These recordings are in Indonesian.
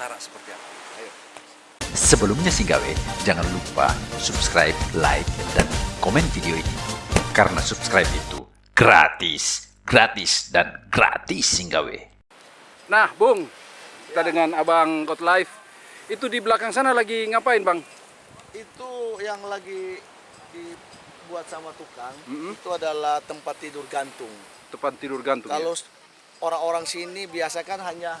Pulsara seperti apa. Ayo. Sebelumnya sih gawe, jangan lupa subscribe, like, dan komen video ini. Karena subscribe itu gratis, gratis, dan gratis gawe. Nah, Bung, kita dengan Abang God Life. Itu di belakang sana lagi ngapain, Bang? Itu yang lagi dibuat sama tukang, Mm-mm. itu adalah tempat tidur gantung. Tempat tidur gantung. Kalau ya? orang-orang sini biasa kan hanya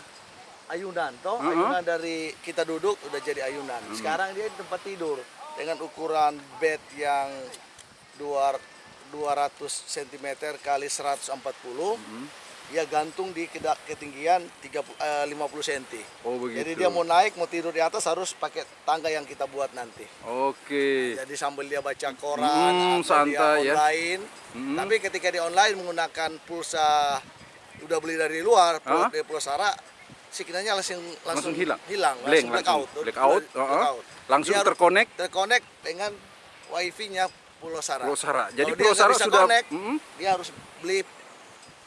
ayunan, toh Uh-uh. ayunan dari kita duduk udah jadi ayunan. Sekarang dia di tempat tidur dengan ukuran bed yang dua 200 cm kali 140. Ya gantung di ketinggian 30, eh, 50 cm. Oh, begitu. Jadi dia mau naik, mau tidur di atas harus pakai tangga yang kita buat nanti. Oke. Jadi sambil dia baca koran Hmm, atau santai ya. dia online. Hmm. Tapi ketika di online menggunakan pulsa udah beli dari luar, Hah? dari pulsara, signalnya langsung Langsung hilang? hilang, Blank langsung langsung. blackout. Blackout, uh-uh. Blackout. Langsung Dia harus terkonek? terkonek dengan wifi-nya pulsara. Pulsara. Jadi Kalau dia nggak pulsara bisa sudah- connect, dia harus beli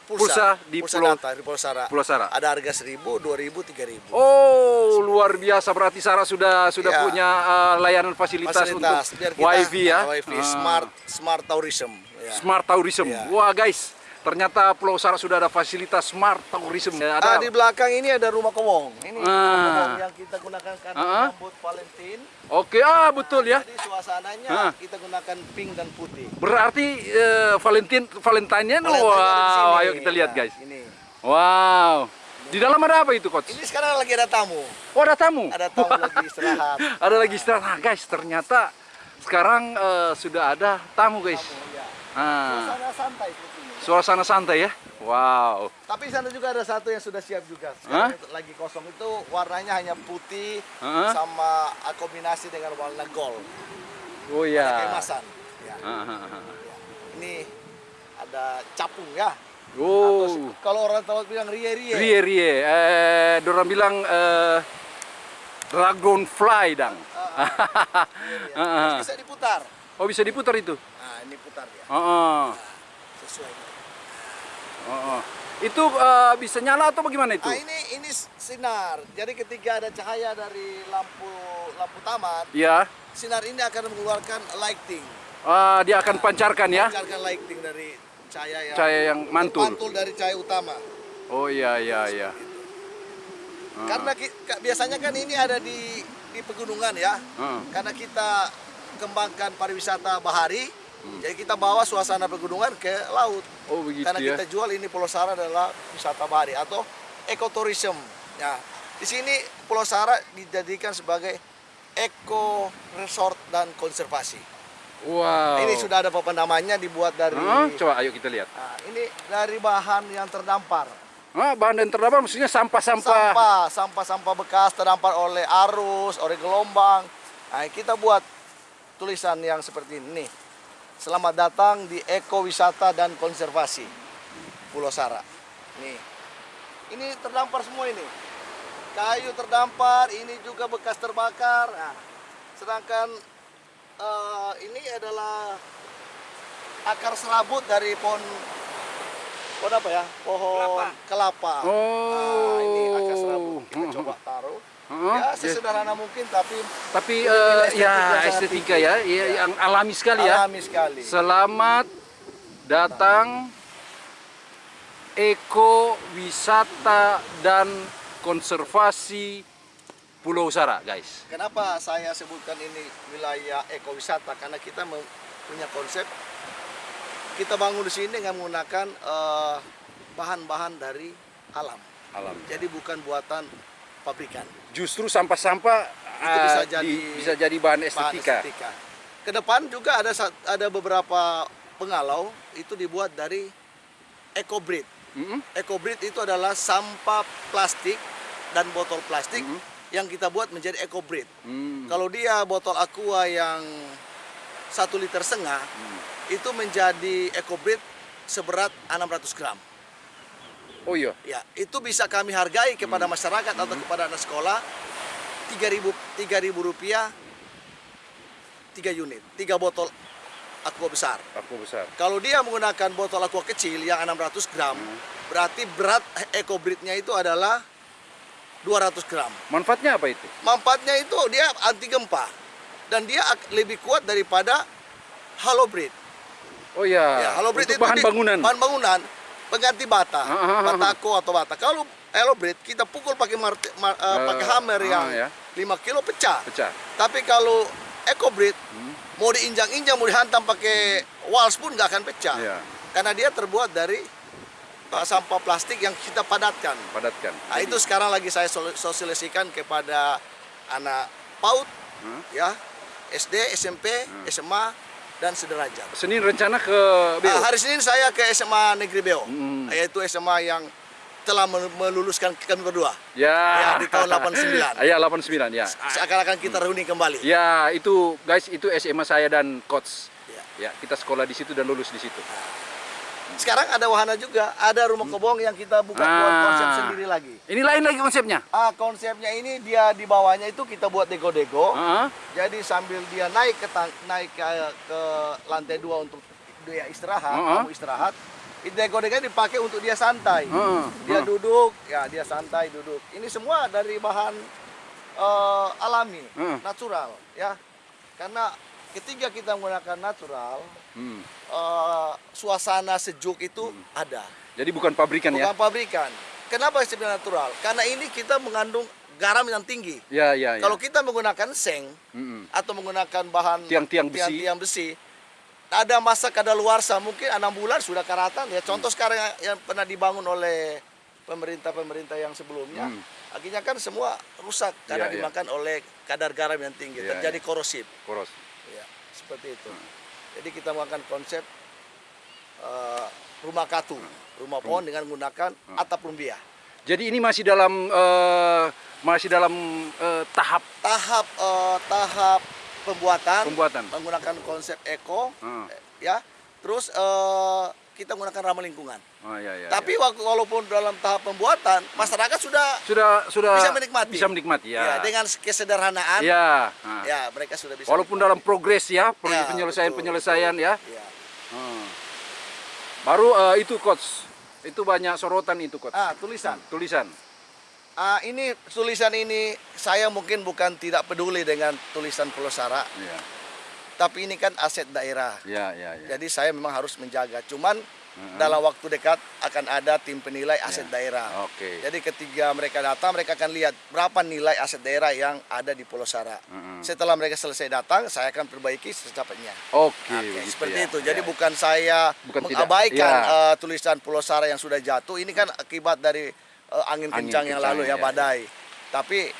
Pulsa pulsa, di pulsa pulau- data di pulsara. Pulsara. Ada harga 1000, 2000, 3000. Oh, luar biasa berarti Sarah sudah sudah Iya. punya uh, layanan fasilitas, Fasilitas biar untuk kita wifi ya. Wifi Ah. smart smart tourism ya. Smart tourism. Iya. Wah, guys. Ternyata Pulau Sarah sudah ada fasilitas smart tourism. Ah, Ada di belakang ini ada rumah kowong. Ini Ah. rumah kowong yang kita gunakan karena Ah. menyambut Valentine. Oke, ah betul ya. Jadi suasananya Ah. kita gunakan pink dan putih. Berarti eh, Valentine Valentine-nya wow, ayo kita lihat guys. Ini. Wow. Di dalam ada apa itu, coach? Ini sekarang lagi ada tamu. Oh, ada tamu. Ada tamu lagi istirahat. ada lagi istirahat. Nah, guys, ternyata sekarang eh, sudah ada tamu, guys. Ya. Ah, Suasana santai suasana santai ya. Wow. Tapi di sana juga ada satu yang sudah siap juga. Sekarang itu lagi kosong itu warnanya hanya putih Hah? sama ah, kombinasi dengan warna gold. Oh Ada ya. Keemasan. Ya. Ah, ah, ah. Ini ada capung ya. Atau Oh. kalau orang tahu bilang rie-rie. Rie rie. Eh, dorang bilang eh, dragonfly dang. Rie-rie. Ah, ah. Bisa diputar. Oh bisa diputar itu. Nah, ini putar ya. Oh, oh. Sesuai. oh, oh. Itu eh, bisa nyala atau bagaimana itu? Ah, ini ini sinar. Jadi ketika ada cahaya dari lampu lampu taman, Ya. sinar ini akan mengeluarkan lighting. Ah, dia akan pancarkan ya. Pancarkan lighting dari cahaya yang Cahaya yang mantul. mantul dari cahaya utama. Oh iya iya iya. Ah. Karena biasanya kan ini ada di di pegunungan ya. Ah. Karena kita kembangkan pariwisata bahari, jadi kita bawa suasana pegunungan ke laut. Oh Hmm. begitu Karena ya. kita jual ini Pulau Sara adalah wisata bahari atau ekoturism. Ya, di sini Pulau Sara dijadikan sebagai eco resort dan konservasi. Wow. Ini sudah ada papan namanya dibuat dari Hah? Coba ayo kita lihat. Nah, ini dari bahan yang terdampar. Ah, bahan dan terdampar maksudnya sampah-sampah. Sampah, sampah-sampah bekas terdampar oleh arus, oleh gelombang. Nah, kita buat tulisan yang seperti ini. Selamat datang di Ekowisata dan Konservasi Pulau Sara. Nih. Ini terdampar semua ini. Kayu terdampar, ini juga bekas terbakar. Nah, sedangkan eh, ini adalah akar serabut dari pohon pohon apa ya? Pohon kelapa. Oh. Nah, ini akar serabut. Kita coba taruh. Ya, sesederhana mungkin tapi Tapi estetika ya estetika ya, ya, Ya. yang alami sekali ya. alami sekali. Selamat datang Eko Wisata dan Konservasi Pulau Sara, guys. Kenapa saya sebutkan ini wilayah ekowisata? Karena kita punya konsep kita bangun di sini dengan menggunakan eh, bahan-bahan dari alam. Alam. Jadi bukan buatan pabrikan. Justru sampah-sampah Itu bisa eh, jadi di- bisa jadi bahan Bahan estetika. estetika. Ke depan juga ada ada beberapa pengalau itu dibuat dari EcoBreed. Mm-mm. EcoBreed itu adalah sampah plastik dan botol plastik Mhm. yang kita buat menjadi EcoBreed. Hmm. Kalau dia botol aqua yang satu liter setengah Hmm. itu menjadi EcoBreed seberat 600 gram. Oh iya. Ya, itu bisa kami hargai kepada masyarakat atau kepada anak sekolah 3000 3000 rupiah 3 unit, 3 botol aqua besar. Aku besar. Kalau dia menggunakan botol aqua kecil yang 600 gram, berarti berat EcoBreed-nya itu adalah 200 gram. Manfaatnya apa itu? Manfaatnya itu dia anti gempa dan dia lebih kuat daripada breed. Oh ya, Ya, untuk itu bahan di- bangunan. Bahan bangunan pengganti bata, ah, ah. batako atau bata. Kalau breed kita pukul pakai marte, ma- eh, Eh, pakai hammer ah, yang ya. 5 kilo pecah. Pecah. Tapi kalau eco breed Hmm. mau diinjang-injang, mau dihantam pakai walls pun nggak akan pecah. Ya, Karena dia terbuat dari uh, sampah plastik yang kita padatkan. padatkan. Nah, itu sekarang lagi saya sosialisasikan kepada anak PAUD, Hmm. ya, SD, SMP, SMA, dan sederajat. Senin rencana ke Beo. Ah, hari Senin saya ke SMA Negeri Beo, Hmm. yaitu SMA yang telah mel- meluluskan kami berdua. Ya. Ya, di tahun 89. Ya, 89 ya. Seakan-akan kita reuni kembali. Ya, itu guys, itu SMA saya dan coach. Ya. Ya, kita sekolah di situ dan lulus di situ. Sekarang ada wahana juga, ada rumah kobong yang kita buka buat Ah. konsep sendiri lagi. Ini lain lagi konsepnya. Ah, konsepnya ini dia di bawahnya itu kita buat dego-dego. Heeh. Jadi sambil dia naik ke naik ke, ke lantai dua untuk dia istirahat, Heeh. kamu istirahat. Dego-dego dipakai untuk dia santai. Heeh. Dia Heeh. duduk, ya dia santai duduk. Ini semua dari bahan eh, alami, Heeh. natural, ya. Karena ketika kita menggunakan natural, Hmm. eh, suasana sejuk itu ada. Jadi bukan pabrikan Bukan ya. pabrikan. Kenapa disebut natural? Karena ini kita mengandung garam yang tinggi. Ya, ya, ya. Kalau kita menggunakan seng Mm-mm. atau menggunakan bahan Tiang-tiang besi. tiang-tiang besi, ada masa kadaluarsa mungkin enam bulan sudah karatan. Ya contoh sekarang yang, pernah dibangun oleh pemerintah-pemerintah yang sebelumnya, Hmm. akhirnya kan semua rusak karena Iya, iya. dimakan oleh kadar garam yang tinggi, Iya, terjadi iya. korosif. Koros. Seperti itu. Jadi kita melakukan konsep eh, rumah katu, rumah pohon dengan menggunakan atap rumbia. Jadi ini masih dalam eh, masih dalam eh, tahap Tahap eh, tahap pembuatan, pembuatan. menggunakan konsep eco, Hmm. ya. Terus eh, kita menggunakan ramah lingkungan. Oh, ya, ya, Tapi ya. waktu walaupun dalam tahap pembuatan, masyarakat sudah sudah sudah bisa menikmati. Bisa menikmati ya. ya, dengan kesederhanaan, Ya. Nah. ya mereka sudah bisa. Walaupun dalam progres ya, pro- Ya, penyelesaian-penyelesaian ya. Ya. Hmm. Baru eh, itu coach. Itu banyak sorotan itu coach. Ah, tulisan. Tulisan. Ah, ini tulisan ini saya mungkin bukan tidak peduli dengan tulisan Pulau Sara, Ya. tapi ini kan aset daerah. Ya, ya, ya. Jadi saya memang harus menjaga. Cuman Dalam waktu dekat akan ada tim penilai aset Ya. daerah. Oke. Jadi ketika mereka datang, mereka akan lihat berapa nilai aset daerah yang ada di Pulau Sara. Mhm. Setelah mereka selesai datang, saya akan perbaiki secepatnya. Oke, Oke, begitu seperti ya. itu. Jadi Ya. bukan saya Bukan mengabaikan Ya. eh, tulisan Pulau Sara yang sudah jatuh. Ini kan akibat dari eh, angin, Angin kencang yang kencang, lalu ya, ya, badai. Tapi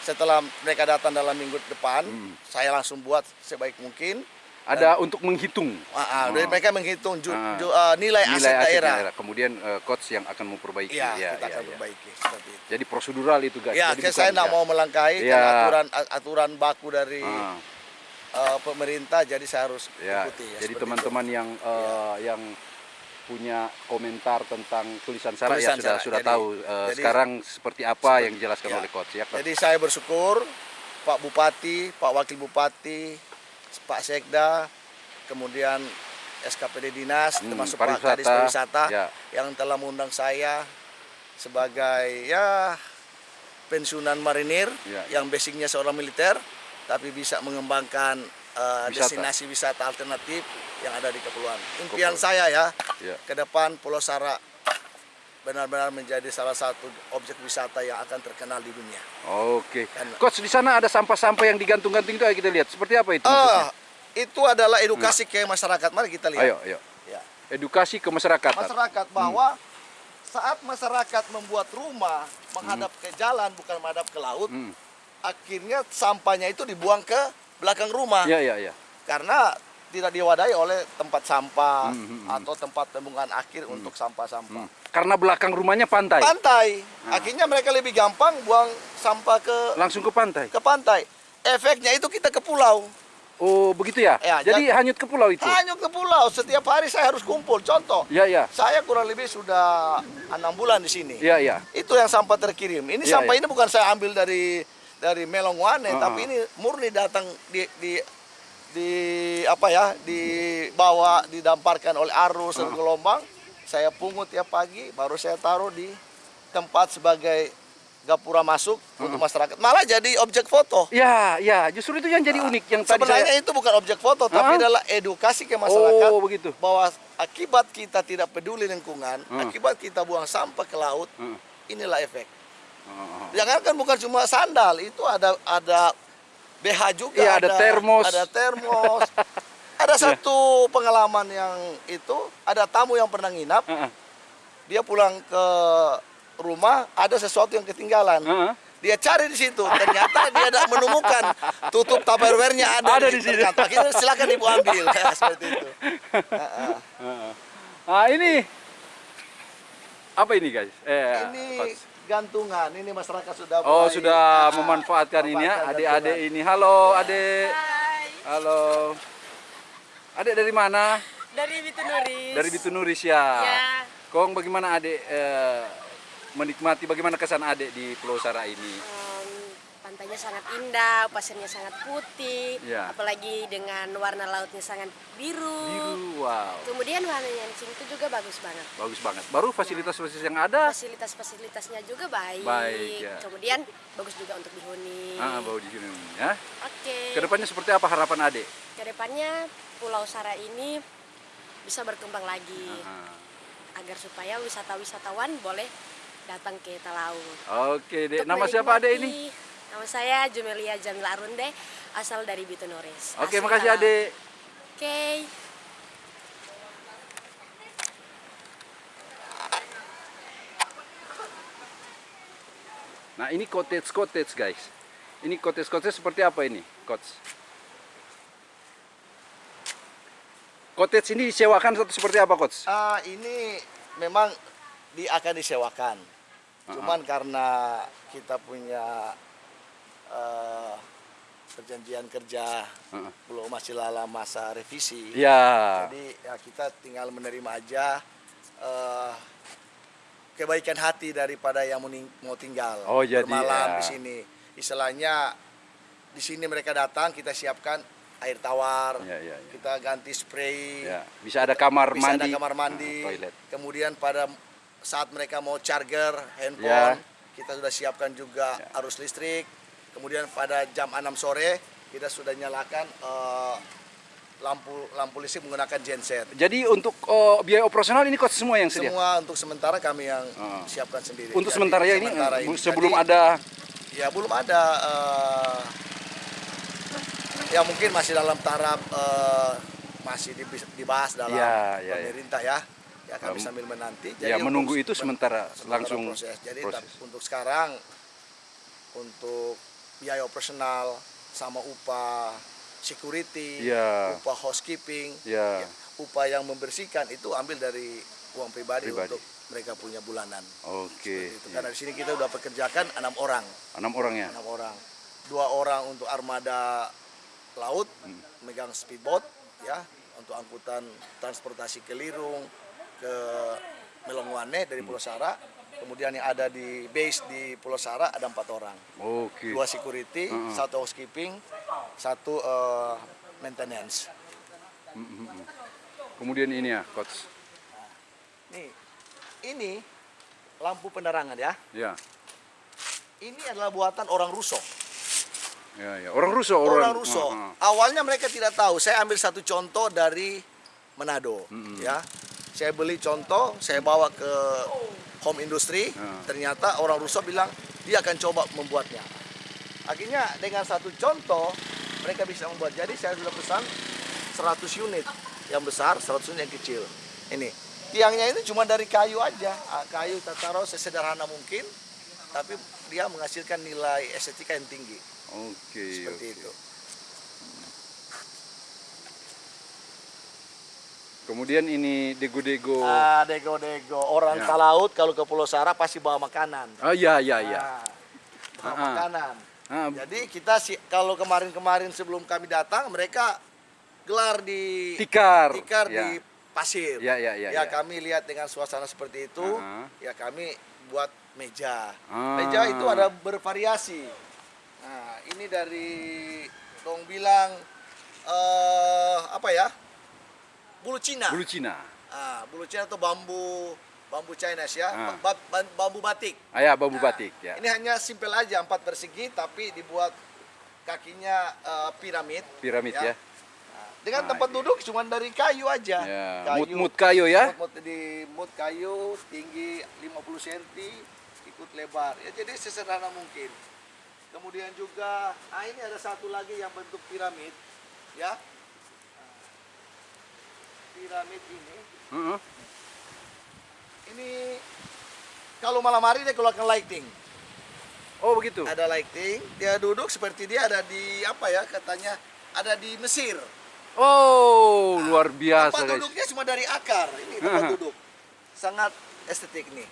setelah mereka datang dalam minggu depan, Hmm. saya langsung buat sebaik mungkin. Ada untuk menghitung ah, Oh. jadi mereka menghitung ju- Ah. ju- eh, nilai, nilai aset aset daerah. daerah. Kemudian eh, coach yang akan memperbaiki. Iya, Ya, kita ya, akan ya. perbaiki seperti itu. Jadi prosedural itu guys. Ya, Jadi saya bukan- tidak ya. mau melangkahi Ya. karena aturan aturan baku dari Ah, eh, pemerintah, jadi saya harus ya. ikuti. ya, Jadi seperti teman-teman yang eh, yang punya komentar tentang tulisan Sarah ya sudah Sarah. sudah Jadi- tahu eh, jadi- sekarang seperti apa yang dijelaskan ya. oleh coach ya. Jadi saya bersyukur Pak Bupati, Pak Wakil Bupati, Pak Sekda, kemudian SKPD Dinas, Hmm, termasuk Pak Kadis Pariwisata ya. yang telah mengundang saya sebagai ya pensiunan marinir Ya, yang basicnya seorang militer tapi bisa mengembangkan eh, Wisata. destinasi wisata alternatif yang ada di kepulauan. Impian Kepulauan. saya ya Ya. ke depan Pulau Sara benar-benar menjadi salah satu objek wisata yang akan terkenal di dunia. Oke. Kan- Coach di sana ada sampah-sampah yang digantung-gantung itu ayo kita lihat. Seperti apa itu? Maksudnya? itu adalah edukasi ke masyarakat. Mari kita lihat. Ayo, ayo. Ya. Edukasi ke masyarakat. Masyarakat bahwa saat masyarakat membuat rumah menghadap ke jalan bukan menghadap ke laut, Hmm. akhirnya sampahnya itu dibuang ke belakang rumah Ya, ya, ya. karena tidak diwadahi oleh tempat sampah Hmm, hmm, hmm. atau tempat pembuangan akhir untuk sampah-sampah. Hmm. Karena belakang rumahnya pantai. Pantai, Ah. akhirnya mereka lebih gampang buang sampah ke Langsung ke pantai. ke pantai. Efeknya itu kita ke pulau. Oh, begitu ya? Ya, Jadi hanyut ke pulau itu. Hanya ke pulau. Setiap hari saya harus kumpul. Contoh, Ya, ya. saya kurang lebih sudah enam bulan di sini. Ya, ya. Itu yang sampah terkirim. Ini Ya, sampah ya. ini bukan saya ambil dari dari Melongwane, Ah, tapi ah. ini murni datang di di di apa ya dibawa didamparkan oleh arus dan gelombang. Saya pungut tiap pagi, baru saya taruh di tempat sebagai gapura masuk untuk masyarakat. Malah jadi objek foto. Ya, ya, justru itu yang jadi unik yang tadi Sebenarnya saya itu bukan objek foto, tapi Ah. adalah edukasi ke masyarakat Oh, begitu. bahwa akibat kita tidak peduli lingkungan, Ah. akibat kita buang sampah ke laut, Ah. inilah efek. Oh. Jangan kan bukan cuma sandal, itu ada ada BH juga, Iya, ada termos. ada termos. ada satu pengalaman yang itu, ada tamu yang pernah nginap, Heeh. dia pulang ke rumah ada sesuatu yang ketinggalan. Heeh. Dia cari di situ, ternyata dia tidak menemukan tutup tupperware-nya ada, Ada di situ. ternyata. Akhirnya silakan ibu ambil, seperti itu. Heeh. Heeh. Ah, ini apa ini, guys? Eh, Ini Coach. Gantungan, ini masyarakat sudah Oh, mulai, sudah ah, memanfaatkan ini ya, adik-adik ini. Halo, adik. Halo. Adik dari mana? Dari Bitunuris. Dari Bitunuris ya. Ya. Kong bagaimana adik eh, menikmati bagaimana kesan adik di Pulau Sara ini? Pantainya sangat indah, pasirnya sangat putih, Ya. apalagi dengan warna lautnya sangat biru. Biru, wow. Kemudian warnanya di sini tuh juga bagus banget. Bagus banget. Baru fasilitas-fasilitas yang ada. Fasilitas-fasilitasnya juga baik. Baik, ya. Kemudian bagus juga untuk dihuni. Ah, bau di sini ya. Oke. Ke depannya seperti apa harapan adik? Ke depannya Pulau Sara ini bisa berkembang lagi Ah. agar supaya wisata-wisatawan boleh datang ke Talaut. Oke, dek. Nama siapa adik ini? Nama saya Jumelia Jamila Arunde, asal dari Bitunuris. Oke, Asli makasih adik. Oke. Nah, ini cottage-cottage, guys. Ini cottage-cottage seperti apa ini, coach? Cottage ini disewakan atau seperti apa, coach? Ah, ini memang di akan disewakan. Cuman karena kita punya eh, perjanjian kerja Heeh. belum masih lala masa revisi. Ya. Jadi ya kita tinggal menerima aja eh, kebaikan hati daripada yang mau tinggal Oh, jadi, bermalam ya. di sini. Istilahnya di sini mereka datang kita siapkan air tawar, Ya, ya, ya. kita ganti spray, Ya, bisa ada kamar bisa mandi. ada kamar mandi, Nah, toilet. kemudian pada saat mereka mau charger handphone, Ya. kita sudah siapkan juga arus listrik. Kemudian pada jam 6 sore kita sudah nyalakan eh, lampu lampu listrik menggunakan genset. Jadi untuk oh, biaya operasional ini coach semua yang sedia. Semua untuk sementara kami yang Ah. siapkan sendiri. Untuk Jadi, sementara ya ini sementara eh, ini. sebelum Jadi, ada ya belum ada eh, ya mungkin masih dalam taraf eh, masih dibahas dalam Ya, ya, ya. pemerintah ya. Ya kami Um, sambil menanti. ya, untuk menunggu se- itu sementara, langsung proses. Jadi proses. untuk sekarang untuk biaya operasional sama upah security, Ya. upah housekeeping, Ya. upah yang membersihkan itu ambil dari uang pribadi, Pribadi. untuk mereka punya bulanan. Oke. Itu ya. karena di sini kita udah pekerjakan enam orang, Enam orang ya. enam orang, dua orang untuk armada laut, Hmm. megang speedboat, ya, untuk angkutan transportasi ke Lirung, ke Melongwane dari Pulau Sara. Kemudian yang ada di base di Pulau Sara ada empat orang, Oke. dua security, Hmm. satu housekeeping, satu eh, maintenance. Kemudian ini ya, coach. Nih, ini lampu penerangan ya. Ya. Ini adalah buatan orang Russo. Ya, ya. Orang Russo, Orang, orang, Russo. Ah, ah. Awalnya mereka tidak tahu. Saya ambil satu contoh dari Manado, ya. Saya beli contoh, saya bawa ke home industry. Ah. Ternyata orang Russo bilang dia akan coba membuatnya. Akhirnya dengan satu contoh mereka bisa membuat. Jadi saya sudah pesan 100 unit yang besar, 100 unit yang kecil. Ini tiangnya itu cuma dari kayu aja, Ah, kayu kita taruh sesederhana mungkin, tapi dia menghasilkan nilai estetika yang tinggi Oke. seperti oke. itu. Kemudian ini dego-dego. Ah, dego-dego. Orang Ya. Talaut kalau ke Pulau Sara pasti bawa makanan. Oh iya iya iya. Ah, bawa Ah, ah. makanan. Ah, Jadi kita sih kalau kemarin-kemarin sebelum kami datang mereka gelar di tikar. tikar Ya. di pasir. Ya, ya, ya, ya. kami lihat dengan suasana seperti itu, Ah. ya kami buat meja. Ah. Meja itu ada bervariasi. Nah, ini dari dong bilang eh apa ya? Bulu Cina. Bulu Cina. Ah, bulu Cina atau bambu bambu Chinese ya, Ah. ba- ba- bambu batik. Ah, ya, bambu batik ya. Ini hanya simpel aja empat persegi tapi dibuat kakinya eh, piramid. Piramid ya. Nah, dengan tempat duduk cuma dari kayu aja. Ya, mut-mut kayu ya. Mut-mut di mut kayu tinggi 50 cm, ikut lebar. Ya jadi sesederhana mungkin. Kemudian juga, ah ini ada satu lagi yang bentuk piramid, ya. Nah, Piramid ini, Heeh. ini kalau malam hari dia keluarkan lighting. Oh, begitu. Ada lighting, dia duduk seperti dia ada di apa ya katanya ada di Mesir. Oh, luar biasa, tempat guys. duduknya cuma dari akar. Ini tempat Aha. duduk. Sangat estetik nih.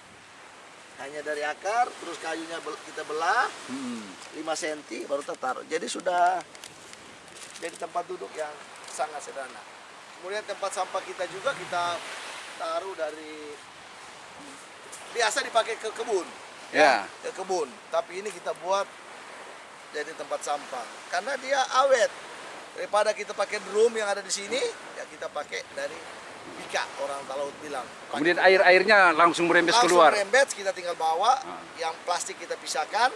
Hanya dari akar, terus kayunya kita belah Hmm. 5 cm baru kita taruh. Jadi sudah jadi tempat duduk yang sangat sederhana. Kemudian tempat sampah kita juga kita taruh dari biasa dipakai ke kebun. Ya. Ke kebun. Tapi ini kita buat jadi tempat sampah karena dia awet. Daripada kita pakai drum yang ada di sini, ya kita pakai dari bika orang laut bilang. Pakai Kemudian air-airnya langsung merembes langsung keluar. rembet kita tinggal bawa Ah. yang plastik kita pisahkan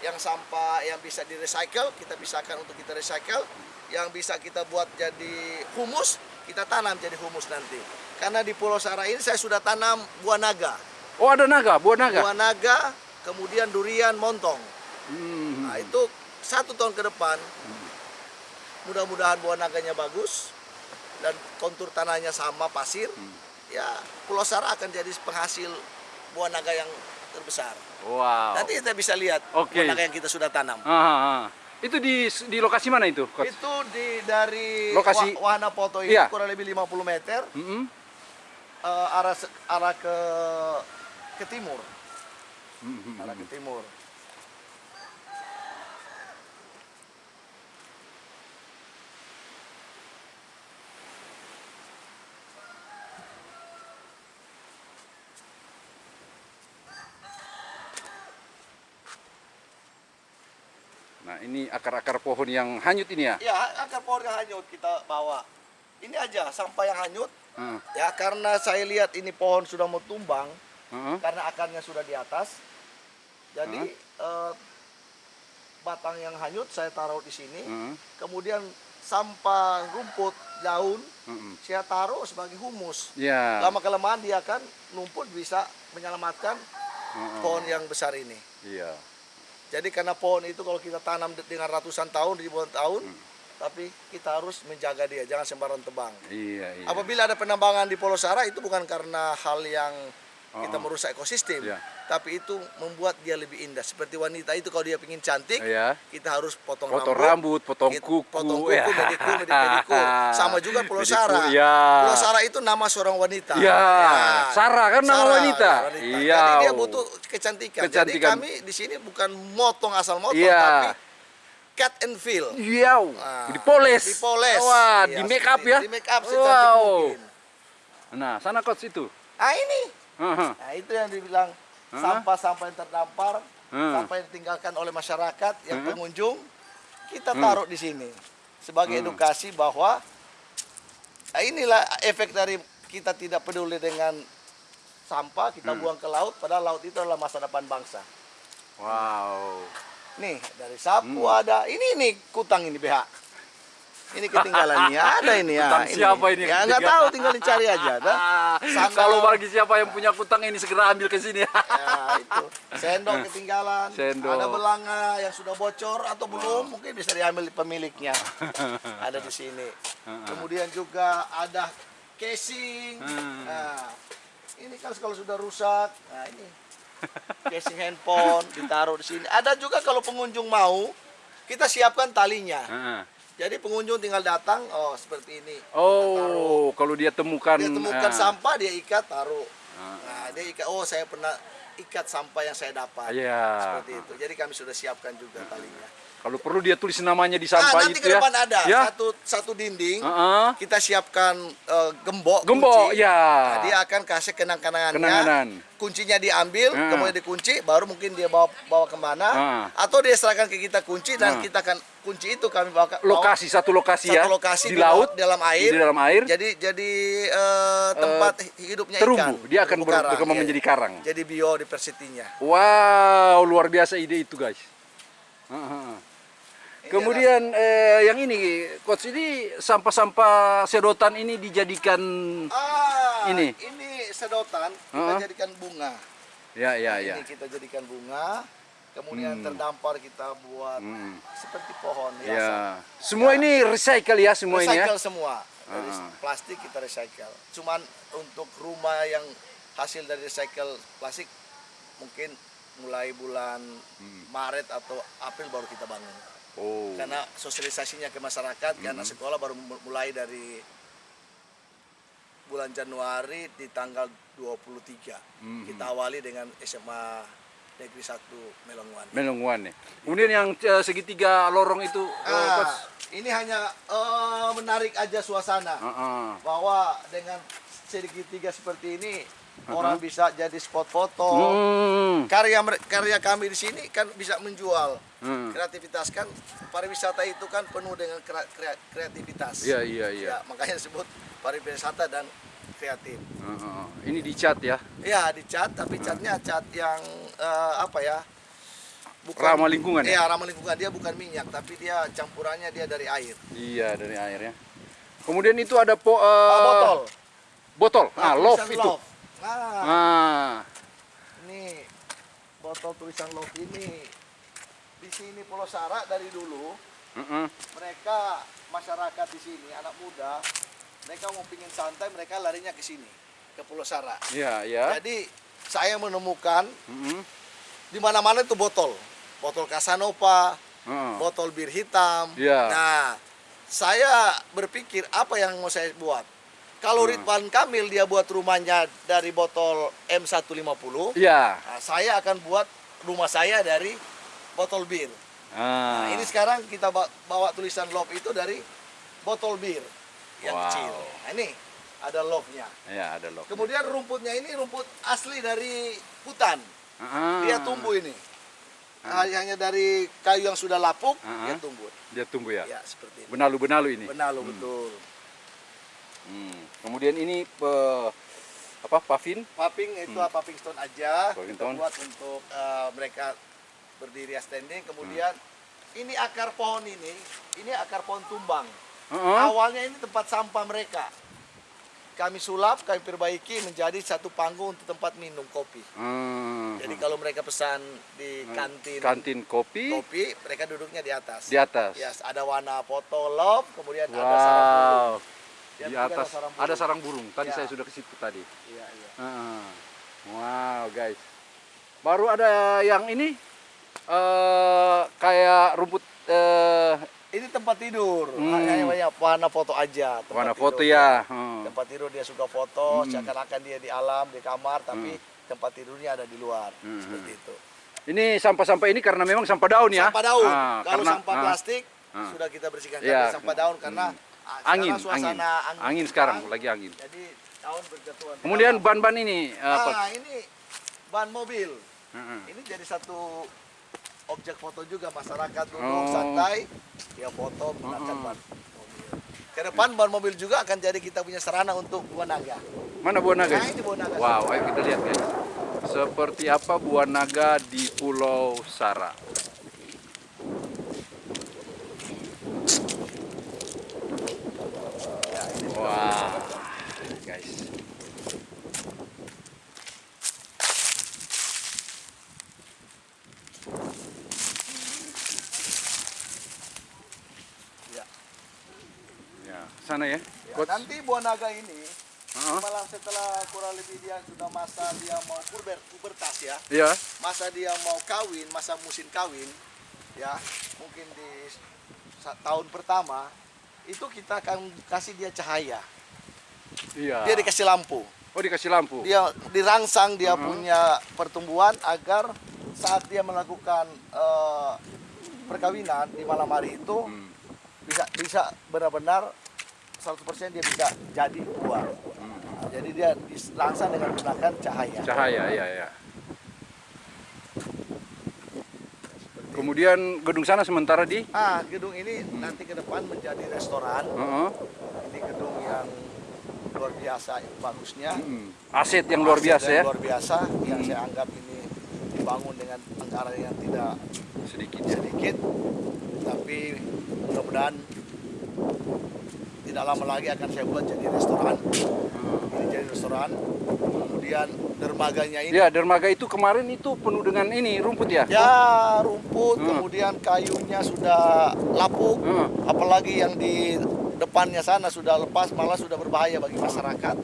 yang sampah yang bisa di recycle kita pisahkan untuk kita recycle yang bisa kita buat jadi humus kita tanam jadi humus nanti karena di Pulau Sara ini saya sudah tanam buah naga Oh, ada naga, buah naga. buah naga kemudian durian montong Hmm. nah itu satu tahun ke depan mudah-mudahan buah naganya bagus dan kontur tanahnya sama pasir ya Pulau Sara akan jadi penghasil buah naga yang terbesar Wow. Nanti kita bisa lihat Oke. buah naga yang kita sudah tanam. Ah, ah, ah. Itu di di lokasi mana itu, Coach? Itu di dari Lokasi- Wa- Wahana Poto ini Iya. kurang lebih 50 meter Mm-mm. eh, arah se- arah ke ke timur, Mhm. arah ke timur. Ini akar-akar pohon yang hanyut ini ya? Ya, akar pohon yang hanyut kita bawa. Ini aja sampah yang hanyut. Heeh. Ya, karena saya lihat ini pohon sudah mau tumbang Heeh. karena akarnya sudah di atas. Jadi eh, batang yang hanyut saya taruh di sini. Heeh. Kemudian sampah rumput, daun Heeh. saya taruh sebagai humus. Ya. Lama kelamaan dia akan numpuk bisa menyelamatkan Heeh. pohon yang besar ini. Iya. Jadi karena pohon itu kalau kita tanam de- dengan ratusan tahun, ribuan tahun, Hmm. tapi kita harus menjaga dia, jangan sembarang tebang. Iya, iya. Apabila ada penambangan di Pulau Sara itu bukan karena hal yang kita Oh, oh. merusak ekosistem, Iya. tapi itu membuat dia lebih indah. Seperti wanita itu kalau dia ingin cantik, Iya. kita harus potong, Potong rambut, potong Kita kuku. potong kuku, ya. mediku, medik- mediku. Sama juga Pulau Sara. Iya. Pulau Sara itu nama seorang wanita. Iya, Sarah kan nama Sarah, wanita. ya, Iya. Jadi dia butuh kecantikan. Jadi Kecantikan. kami di sini bukan motong asal motong, Iya. tapi cut and fill. Iya. Nah, Dipoles. Dipoles. Wah, Iya, di make up ya. Di make up Wow. mungkin. Nah, sana coach itu. Ah ini. Heeh. Nah itu yang dibilang sampah-sampah yang terdampar, Hmm. sampah yang ditinggalkan oleh masyarakat, yang Hmm. pengunjung, kita taruh di sini sebagai edukasi bahwa nah, inilah efek dari kita tidak peduli dengan sampah kita Hmm. buang ke laut, padahal laut itu adalah masa depan bangsa. Wow. Nih dari sapu Hmm. ada, ini nih kutang ini BH. Ini ketinggalannya ada ini ya. Kutang siapa ini? Ya nggak tahu, tinggal dicari aja. Sandal. Kalau bagi siapa yang punya kutang ini segera ambil ke sini. Ya, itu. Sendok ketinggalan. Sendok. Ada belanga yang sudah bocor atau belum, mungkin bisa diambil pemiliknya. ada di sini. Kemudian juga ada casing. Hmm. Nah, ini kan kalau sudah rusak, nah ini casing handphone ditaruh di sini. Ada juga kalau pengunjung mau, kita siapkan talinya. Jadi pengunjung tinggal datang, oh seperti ini. Oh, kalau dia temukan Dia temukan ah, sampah, dia ikat, taruh. Ah. Nah, dia ikat, oh saya pernah ikat sampah yang saya dapat. Iya. Seperti itu. Jadi kami sudah siapkan juga talinya. Kalau perlu dia tulis namanya di Ah, sampah nanti itu ke ya. depan ada Ya. satu satu dinding. Heeh. Kita siapkan eh, gembok. Gembok, kunci. ya. Nah, dia akan kasih kenang-kenangannya. Kenangan. Kuncinya diambil, Ah. kemudian dikunci, baru mungkin dia bawa bawa ke mana. Ah. Atau dia serahkan ke kita kunci dan kita akan kunci itu kami bawa, bawa Lokasi satu lokasi ya. satu lokasi di laut, dalam air. Di dalam air. Jadi jadi eh, tempat hidupnya terumbu. ikan. Dia akan Terumbu ber- berkembang iya. menjadi karang. Jadi biodiversitinya. Wow, luar biasa ide itu guys. Heeh. Kemudian eh, yang ini, coach ini sampah-sampah sedotan ini dijadikan, Ah, Ini. ini sedotan kita Heeh. jadikan bunga. ya ya ya. Ini kita jadikan bunga. Kemudian terdampar kita buat Hmm. seperti pohon Ya, hiasan. semua ini recycle ya semua ini ya. recycle semua. Dari Ah. plastik kita recycle. Cuman untuk rumah yang hasil dari recycle plastik mungkin mulai bulan Maret atau April baru kita bangun. Oh. Karena sosialisasinya ke masyarakat, karena sekolah baru mu- mulai dari bulan Januari di tanggal 23. Kita awali dengan SMA Negeri 1 Melonguan. Melongwan nih. Kemudian yang eh, segitiga lorong itu, eh, Ah, coach. ini hanya eh, menarik aja suasana. Heeh. bahwa dengan segitiga seperti ini orang bisa jadi spot foto. Hmm. Karya karya kami di sini kan bisa menjual. Hmm. Kreativitas kan pariwisata itu kan penuh dengan krea- krea- kreativitas. Iya iya iya. Ya, makanya disebut pariwisata dan kreatif. Ini dicat ya. Ya, dicat tapi catnya cat yang eh, apa ya? Ramah lingkungan ya? Iya, ramah lingkungan. Dia bukan minyak, tapi dia campurannya dia dari air. Iya dari airnya. Kemudian itu ada po, eh, Ah, botol. Botol. Ah, love tulisan itu. Love. Nah, Ah. Ini botol tulisan love ini di sini Pulau Sara dari dulu Heeh. mereka masyarakat di sini anak muda mereka mau pingin santai mereka larinya ke sini ke Pulau Sara. Iya ya. Jadi saya menemukan Heeh. di mana-mana itu botol, botol Casanova, Heeh. botol bir hitam. Iya. Nah, saya berpikir apa yang mau saya buat. Kalau Hmm. Ridwan Kamil dia buat rumahnya dari botol M150, Iya. Nah, saya akan buat rumah saya dari botol bir. Ah. Nah, ini sekarang kita ba- bawa tulisan love itu dari botol bir yang Wow. kecil. Nah, ini ada love-nya. Ya ada love. Kemudian rumputnya ini rumput asli dari hutan. Ah. Dia tumbuh ini. Nah, hanya dari kayu yang sudah lapuk, Ah. dia tumbuh. Dia tumbuh ya. Ya, seperti ini. Benalu-benalu ini. Benar lo betul. Hmm. Kemudian ini pe- apa pavin? Paping itu paping stone aja. Hmm. Paving kita stone. buat untuk eh, mereka berdiri standing. Kemudian Hmm. ini akar pohon ini, ini akar pohon tumbang. Heeh. Awalnya ini tempat sampah mereka. Kami sulap, kami perbaiki menjadi satu panggung untuk tempat minum kopi. Hmm. Jadi kalau mereka pesan di kantin, kantin kopi kopi, mereka duduknya di atas. di atas. Ya, ada warna foto love, kemudian ada sarang Di ketiga atas ada sarang ada burung. sarang burung. Tadi Ya. saya sudah ke situ tadi. Iya, iya. Wow, guys. Baru ada yang ini eh kayak rumput eh Ini tempat tidur. Hmm. Hanya banyak warna foto aja. tempat tidur. foto ya. Hmm. Tempat tidur dia suka foto, Hmm. seakan-akan dia di alam, di kamar, tapi tempat tidurnya ada di luar. Hmm. Seperti itu. Ini sampah-sampah ini karena memang sampah daun ya. Sampah daun. Ah, Kalau karena- sampah ah, plastik ah. sudah kita bersihkan. Tapi sampah daun karena Hmm. Angin, suasana angin, angin sekarang lagi angin. Jadi daun berjatuhan. Kemudian ban-ban ini apa? ah, ini ban mobil. Heeh. Ini jadi satu objek foto juga masyarakat duduk Oh. santai, dia foto menggunakan Oh. ban mobil. Ke depan ban mobil juga akan jadi kita punya sarana untuk buah naga. Mana buah naga? Nah, ini buah naga. Wow, ayo kita lihat guys. Seperti apa buah naga di Pulau Sara. Wah, guys. Ya. Ya, sana ya. Ya, Coach. nanti buah naga ini Heeh. malah setelah kurang lebih dia sudah masa dia mau puber, pubertas ya, Iya. masa dia mau kawin, masa musim kawin, ya mungkin di tahun pertama itu kita akan kasih dia cahaya, Iya. dia dikasih lampu, Oh, dikasih lampu. dia dirangsang dia Mhm. punya pertumbuhan agar saat dia melakukan eh, perkawinan di malam hari itu Hmm. bisa bisa benar-benar 100% dia bisa jadi buah. Hmm. Nah, jadi dia dirangsang dengan menggunakan cahaya. Cahaya, iya, iya. Kemudian gedung sana sementara di Ah, gedung ini nanti ke depan menjadi restoran. Heeh. Ini gedung yang luar biasa bagusnya. Hmm. aset yang luar Aset biasa yang ya. Luar biasa yang saya anggap ini dibangun dengan anggaran yang tidak Sedikit ya. sedikit. Tapi mudah-mudahan tidak lama lagi akan saya buat jadi restoran. Ini jadi restoran. Kemudian dermaganya ini Ya, dermaga itu kemarin itu penuh dengan ini rumput ya. Ya rumput, Hmm. kemudian kayunya sudah lapuk, Hmm. apalagi yang di depannya sana sudah lepas, malah sudah berbahaya bagi masyarakat.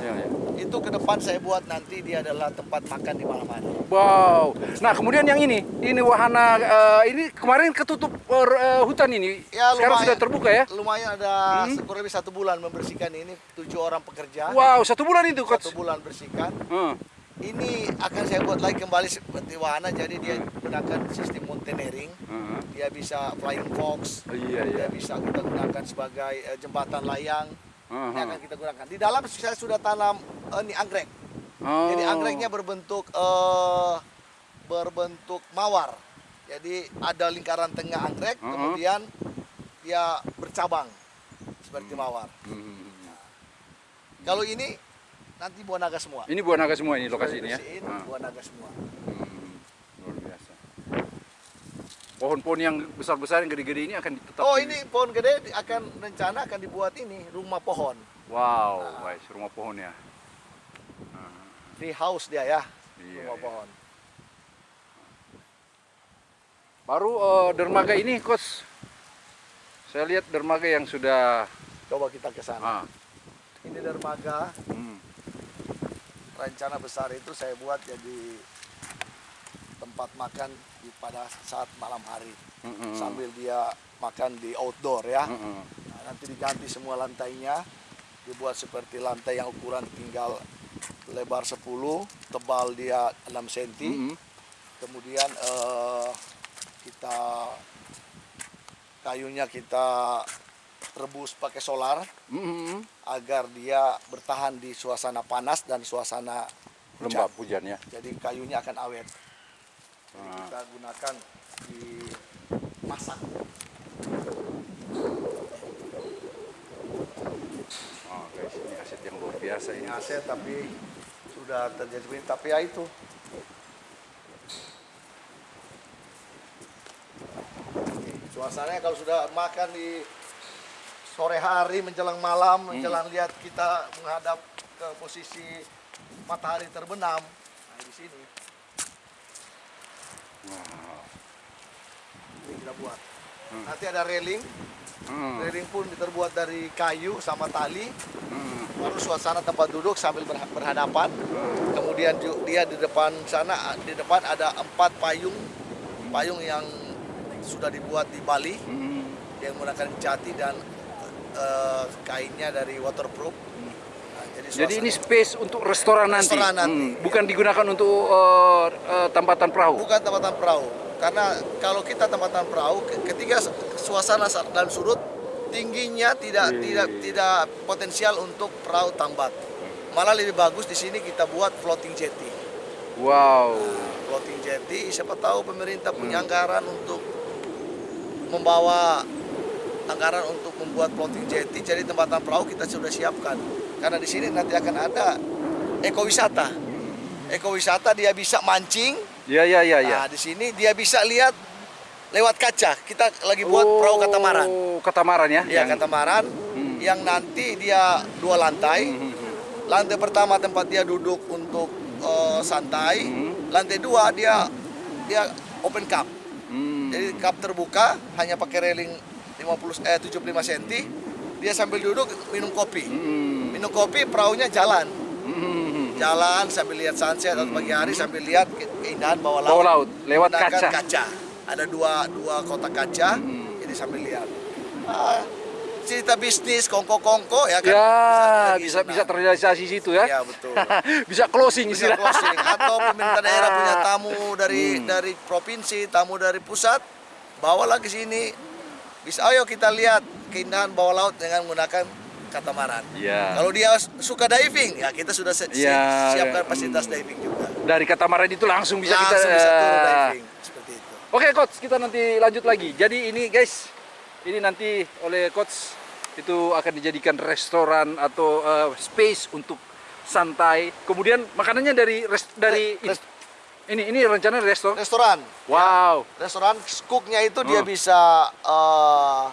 Ya, ya. Itu ke depan saya buat nanti dia adalah tempat makan di malam hari. Wow. Nah, kemudian yang ini, ini wahana eh, ini kemarin ketutup eh, hutan ini. Ya, Sekarang lumayan. sudah terbuka ya. Lumayan ada Hmm. kurang lebih satu bulan membersihkan ini, tujuh orang pekerja, Wow, satu bulan itu coach. satu bulan bersihkan. Heeh. Ini akan saya buat lagi kembali seperti wahana, jadi dia gunakan sistem mountaineering, Heeh. dia bisa flying fox, Oh, iya, iya. dia bisa kita gunakan sebagai jembatan layang. Heeh. Ini akan kita gunakan. Di dalam saya sudah tanam eh, ini anggrek. Oh. Jadi anggreknya berbentuk eh, berbentuk mawar. Jadi ada lingkaran tengah anggrek, Uh-uh. kemudian dia bercabang seperti mawar. Hmm. Kalau ini nanti buah naga semua. Ini buah naga semua ini lokasi ini ya. Ah. buah naga semua. Hmm, luar biasa. Pohon-pohon yang besar-besar yang gede-gede ini akan tetap Oh ini pohon gede akan rencana akan dibuat ini rumah pohon, Wow, guys, rumah pohon ya. tree house dia ya, Iya, rumah iya. pohon. Baru eh, dermaga ini, coach. Saya lihat dermaga yang sudah Coba kita ke sana. ah, Ini dermaga, hmm, rencana besar itu saya buat jadi tempat makan di pada saat malam hari. hmm, hmm, sambil dia makan di outdoor ya. hmm, hmm. Nah, nanti diganti semua lantainya, dibuat seperti lantai yang ukuran tinggal lebar 10, tebal dia 6 cm. Hmm, Kemudian eh, kita kayunya kita rebus pakai solar hmm, hmm. agar dia bertahan di suasana panas dan suasana hujan. lembab hujan ya. Jadi kayunya akan awet. Jadi Ah. kita gunakan di masak. Oh, guys, ini aset yang luar biasa ini. aset tapi sudah terjadi tapi ya itu suasananya kalau sudah makan di sore hari menjelang malam menjelang lihat kita menghadap ke posisi matahari terbenam nah di sini buat nanti ada railing. Hmm, railing pun terbuat dari kayu sama tali. Hmm, baru suasana tempat duduk sambil berha- berhadapan. Kemudian ju- dia di depan sana di depan ada empat payung. Payung yang sudah dibuat di Bali. Hmm. yang menggunakan jati dan eh, kainnya dari waterproof. Nah, jadi, Jadi ini space untuk restoran nanti. Restoran nanti, Hmm, bukan digunakan untuk eh, eh, tempatan perahu. bukan tempatan perahu. Karena kalau kita tempatan perahu, ke- ketika su- suasana sa- dan surut tingginya tidak Iya, tidak iya. tidak potensial untuk perahu tambat. Malah lebih bagus di sini kita buat floating jetty. Wow. floating jetty siapa tahu pemerintah punya Hmm. anggaran untuk membawa anggaran untuk membuat floating jetty jadi tempatan perahu kita sudah siapkan karena di sini nanti akan ada ekowisata ekowisata dia bisa mancing Ya ya ya ya. nah di sini dia bisa lihat lewat kaca kita lagi buat perahu katamaran Oh, katamaran ya. ya Yang- katamaran Hmm. yang nanti dia dua lantai Hmm, hmm, hmm. lantai pertama tempat dia duduk untuk eh, santai Hmm. lantai dua dia dia open cup Hmm. jadi cup terbuka hanya pakai railing 50 eh 75 cm dia sambil duduk minum kopi Hmm. minum kopi perahunya jalan Hmm. Jalan sambil lihat sunset atau pagi hari sambil lihat ke- keindahan bawah laut Bawah laut, lewat Menggunakan kaca. ada dua dua kotak kaca Hmm. jadi sambil lihat Ah, cerita bisnis kongko-kongko ya kan Ya, lagi bisa senang. bisa terrealisasi situ ya. ya betul bisa closing bisa istilah. closing atau pemerintah daerah punya tamu dari dari provinsi, tamu dari pusat, bawalah ke sini. Bisa ayo kita lihat keindahan bawah laut dengan menggunakan katamaran. Iya. Kalau dia suka diving, ya kita sudah se- Iya, siapkan hmm. fasilitas diving juga. Dari katamaran itu langsung bisa Langsung kita bisa turun eh, diving seperti itu. Oke coach, kita nanti lanjut lagi. Jadi ini guys, ini nanti oleh coach itu akan dijadikan restoran atau eh, space untuk santai. Kemudian makanannya dari res- dari Res- ini ini rencana restoran. Restoran. Wow. Restoran cooknya itu dia Oh. bisa eh,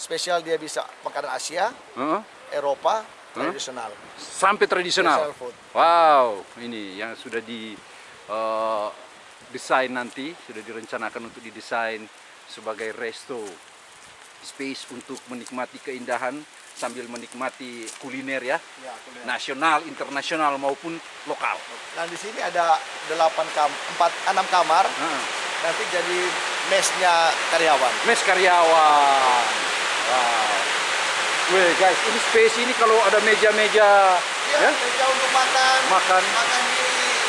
spesial dia bisa makanan Asia, Heeh. Eropa, tradisional. Sampai tradisional. Food. Wow, ini yang sudah di eh, desain nanti, sudah direncanakan untuk didesain sebagai resto space untuk menikmati keindahan sambil menikmati kuliner ya, Ya, kuliner. nasional, internasional maupun lokal. Nah di sini ada 8 kam 4 6 kamar. Heeh. Nanti jadi mesnya karyawan. Mes karyawan. Wow. Weh guys, ini space ini kalau ada meja-meja Ya, ya, meja untuk makan. Makan. Makan di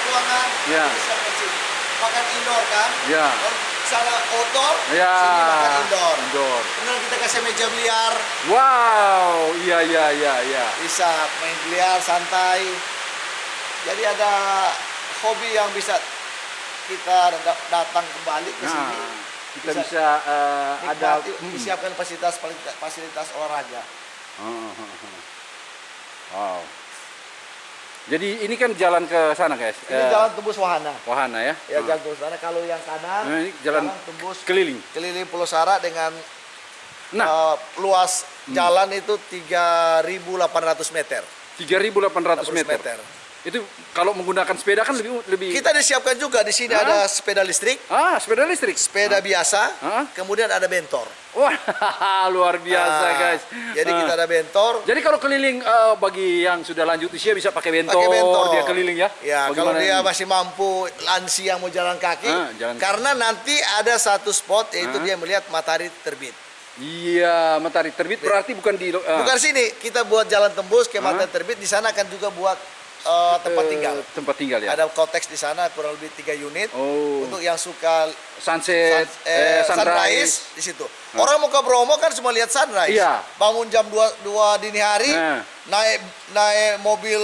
ruangan. Ya. Makan indoor kan? Ya. Sana outdoor, ya, sini makan indoor. indoor. Kemudian kita kasih meja biliar. Wow, iya iya iya iya. Bisa main biliar santai. Jadi ada hobi yang bisa kita da- datang kembali ke Nah, sini. Kita Bisa bisa, eh, ada hmm. disiapkan fasilitas fasilitas olahraga. Oh. Wow. Jadi ini kan jalan ke sana guys. Ini Eh, jalan tembus wahana. Wahana ya. Ya Oh. jalan tembus wahana. Kalau yang kanan, Nah, ini jalan tembus Keliling. keliling Pulau Sara dengan Nah, eh, luas jalan itu 3.800 meter. 3.800 meter. meter. Itu kalau menggunakan sepeda kan lebih lebih. Kita disiapkan juga di sini ada sepeda listrik, Ah, sepeda listrik. sepeda biasa, Hah? kemudian ada bentor. Wah, luar biasa Nah, guys. Jadi Ah. kita ada bentor. Jadi kalau keliling eh, bagi yang sudah lanjut usia bisa pakai bentor, Pakai bentor. dia keliling ya. Ya, kalau dia ini? masih mampu lansia mau jalan kaki, Ah, jalan karena nanti ada satu spot yaitu Ah. dia melihat matahari terbit. Iya, matahari terbit berarti bukan di eh, Bukan sini, kita buat jalan tembus ke Ah. matahari terbit. Di sana akan juga buat eh, tempat eh, tinggal. Tempat tinggal ya. Ada konteks di sana kurang lebih tiga unit. Oh. Untuk yang suka sunset, sun- eh, eh, sunrise. sunrise di situ. Orang mau ke Bromo kan cuma lihat sunrise. Iya. Bangun jam 2, 2 dini hari, Nah. naik naik mobil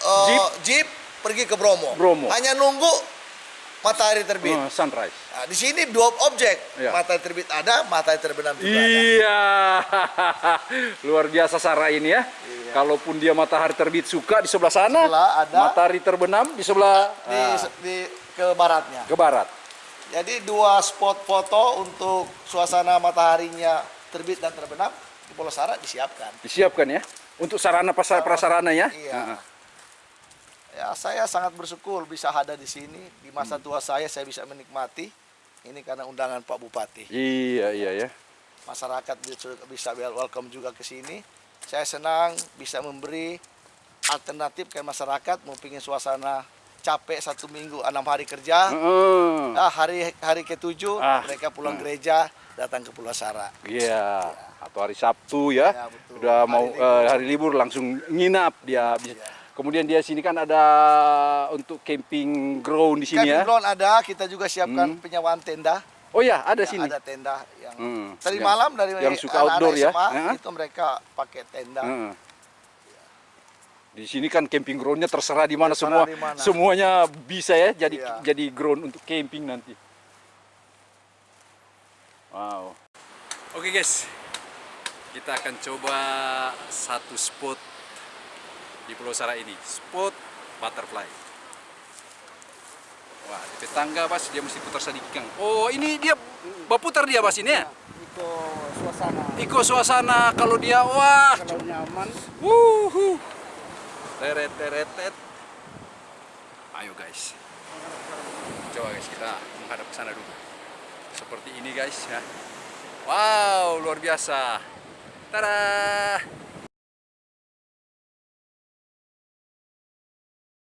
eh, Jeep. jeep pergi ke Bromo. Bromo. Hanya nunggu matahari terbit. Oh, sunrise. Nah, di sini dua objek. Iya. Matahari terbit ada, matahari terbenam juga ada. Iya, luar biasa Sarah ini ya. Kalaupun dia matahari terbit suka di sebelah sana, Sebelah ada. matahari terbenam di sebelah Di, ah, di ke baratnya. ke barat. Jadi dua spot foto untuk suasana mataharinya terbit dan terbenam di Pulau Sara disiapkan. Disiapkan ya untuk sarana prasarana ya. Iya. Ah. Ya, saya sangat bersyukur bisa ada di sini. Di masa tua saya saya bisa menikmati. Ini karena undangan Pak Bupati. Iya iya ya. Masyarakat bisa- welcome juga ke sini. Saya senang bisa memberi alternatif ke masyarakat mau pingin suasana capek satu minggu enam hari kerja. Heeh. Ah, hari hari ketujuh Ah. mereka pulang gereja datang ke Pulau Sara. Iya. Atau hari Sabtu ya. Ya, betul. Udah Hari mau libur. eh, hari libur langsung nginap dia. Iya. Kemudian dia sini kan ada untuk camping ground di sini Camping ya. ground ada, kita juga siapkan Hmm. penyewaan tenda. Oh ya, ada Ya, sini. Ada tenda yang Hmm. tadi Yang- malam dari yang suka anak-anak outdoor ya. SMA, Heeh. itu mereka pakai tenda. Heeh. Di sini kan camping groundnya terserah di mana semua, di mana. semuanya bisa ya jadi Iya. jadi ground untuk camping nanti. Wow. Oke guys, kita akan coba satu spot di Pulau Sara ini, spot butterfly. Wah, di tangga bas dia mesti putar sedikit. Oh, ini dia berputar dia bas ini ya? Itu suasana Iko suasana kalau dia wah kalau nyaman. Wuhu. Teret teret tet. Ayo guys. Coba guys kita menghadap ke sana dulu. Seperti ini guys ya. Wow, luar biasa. Tada.